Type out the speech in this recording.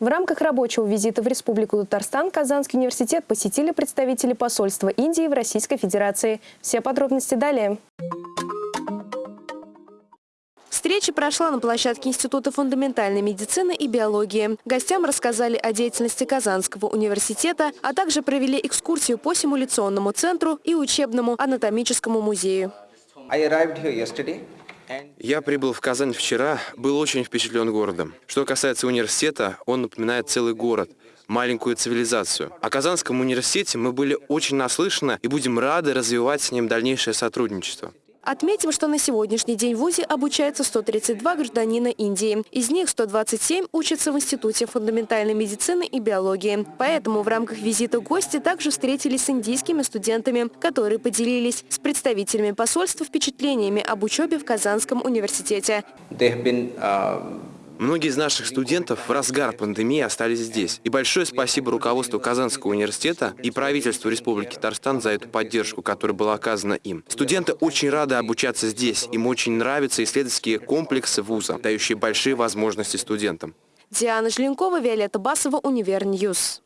В рамках рабочего визита в Республику Татарстан Казанский университет посетили представители посольства Индии в Российской Федерации. Все подробности далее. Встреча прошла на площадке Института фундаментальной медицины и биологии. Гостям рассказали о деятельности Казанского университета, а также провели экскурсию по симуляционному центру и учебному анатомическому музею. Я прибыл в Казань вчера, был очень впечатлен городом. Что касается университета, он напоминает целый город, маленькую цивилизацию. О Казанском университете мы были очень наслышаны и будем рады развивать с ним дальнейшее сотрудничество. Отметим, что на сегодняшний день в ВУЗе обучается 132 гражданина Индии. Из них 127 учатся в Институте фундаментальной медицины и биологии. Поэтому в рамках визита гости также встретились с индийскими студентами, которые поделились с представителями посольства впечатлениями об учебе в Казанском университете. Многие из наших студентов в разгар пандемии остались здесь. И большое спасибо руководству Казанского университета и правительству Республики Татарстан за эту поддержку, которая была оказана им. Студенты очень рады обучаться здесь. Им очень нравятся исследовательские комплексы вуза, дающие большие возможности студентам. Диана Желенкова, Виолетта Басова, Univer News.